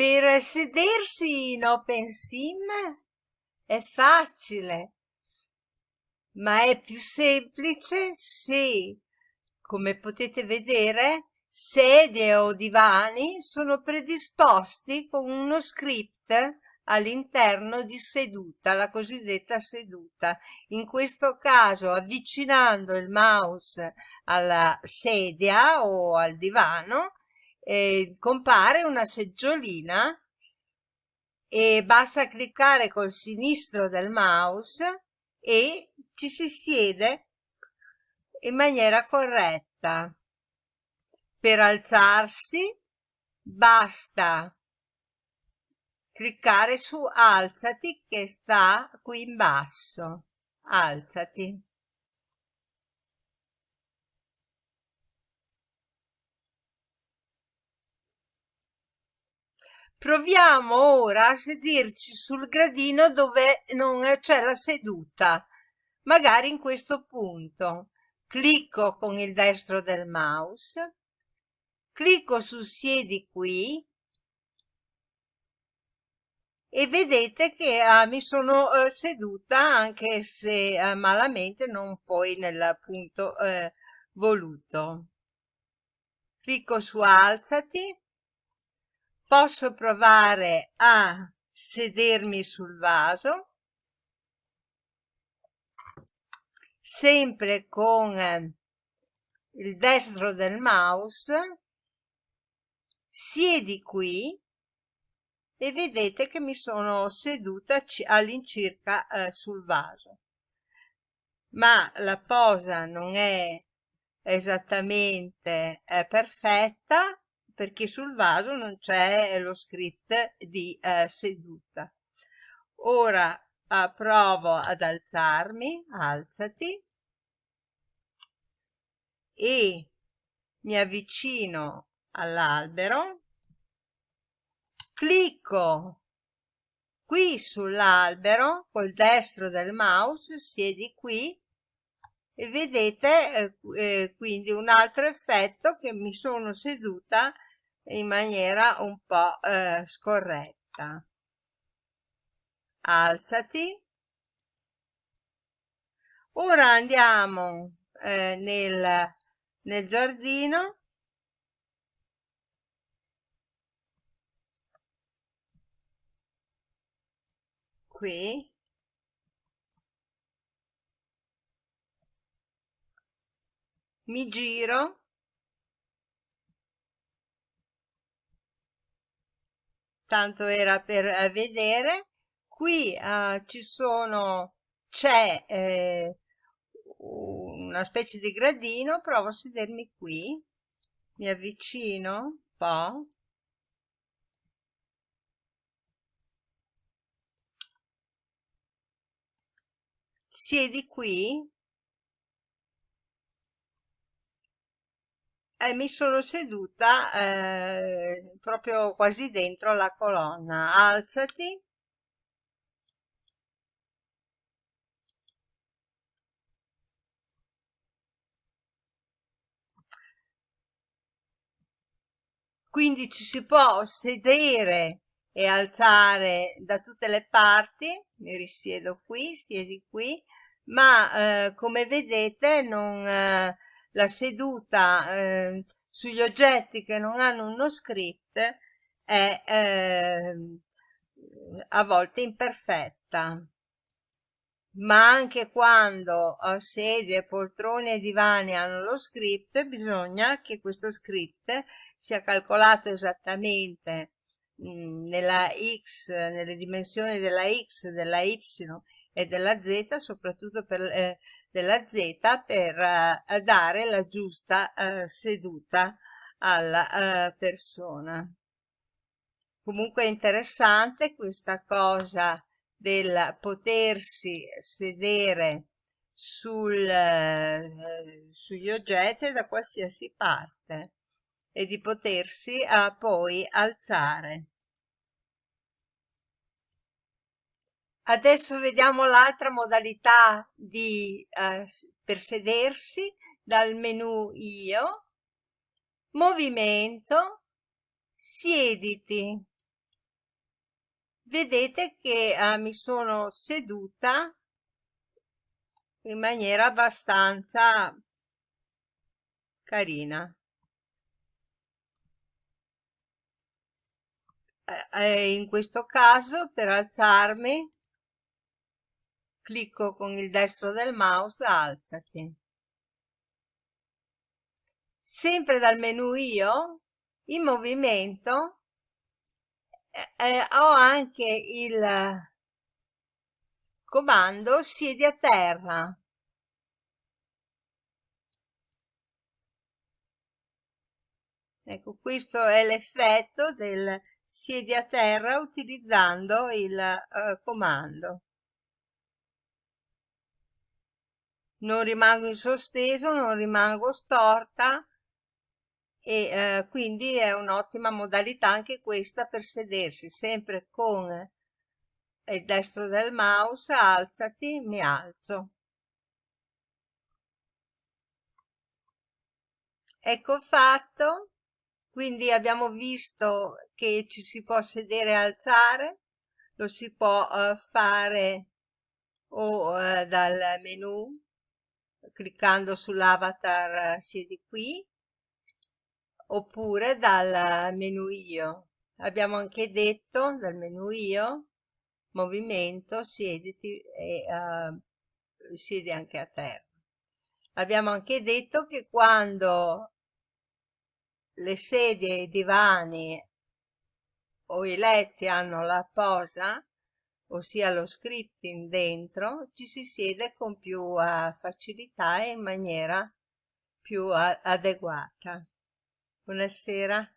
Per sedersi in OpenSim è facile, ma è più semplice se, come potete vedere, sedie o divani sono predisposti con uno script all'interno di seduta, la cosiddetta seduta. In questo caso avvicinando il mouse alla sedia o al divano eh, compare una seggiolina e basta cliccare col sinistro del mouse e ci si siede in maniera corretta. Per alzarsi basta cliccare su alzati che sta qui in basso. Alzati. Proviamo ora a sederci sul gradino dove non c'è la seduta, magari in questo punto. Clicco con il destro del mouse. Clicco su siedi qui. E vedete che ah, mi sono eh, seduta anche se eh, malamente non poi nel punto eh, voluto. Clicco su alzati posso provare a sedermi sul vaso. Sempre con eh, il destro del mouse. Siedi qui e vedete che mi sono seduta all'incirca eh, sul vaso. Ma la posa non è esattamente eh, perfetta perché sul vaso non c'è lo script di eh, seduta. Ora eh, provo ad alzarmi alzati. E mi avvicino all'albero, clicco qui sull'albero col destro del mouse, siedi qui e vedete eh, eh, quindi un altro effetto che mi sono seduta in maniera un po' eh, scorretta. Alzati. Ora andiamo eh, nel, nel giardino qui mi giro tanto era per vedere. Qui uh, ci sono c'è eh, una specie di gradino provo a sedermi qui. Mi avvicino un po' siedi qui e mi sono seduta eh, proprio quasi dentro la colonna. Alzati. Quindi ci si può sedere e alzare da tutte le parti mi risiedo qui siedi qui ma eh, come vedete non, eh, la seduta eh, sugli oggetti che non hanno uno script è ehm, a volte imperfetta. Ma anche quando sedie, poltrone e divani hanno lo script bisogna che questo script sia calcolato esattamente mh, nella x, nelle dimensioni della x, della y e della z, soprattutto per, eh, della z, per eh, dare la giusta eh, seduta alla eh, persona. Comunque è interessante questa cosa del potersi sedere sul, sugli oggetti da qualsiasi parte e di potersi poi alzare. Adesso vediamo l'altra modalità di, eh, per sedersi dal menu Io, Movimento, Siediti. vedete che eh, mi sono seduta in maniera abbastanza carina. Eh, in questo caso per alzarmi clicco con il destro del mouse alzati. Sempre dal menu io in movimento eh, eh ho anche il comando siedi a terra. Ecco questo è l'effetto del siedi a terra utilizzando il uh, comando non rimango in sospeso non rimango storta e eh, quindi è un'ottima modalità anche questa per sedersi sempre con il destro del mouse alzati mi alzo. Ecco fatto quindi abbiamo visto che ci si può sedere e alzare lo si può uh, fare o uh, dal menu cliccando sull'avatar uh, siedi qui oppure dal menu io. Abbiamo anche detto dal menu io movimento siediti e uh, siedi anche a terra. Abbiamo anche detto che quando le sedie i divani o i letti hanno la posa ossia lo scripting dentro ci si siede con più uh, facilità e in maniera più adeguata. Buonasera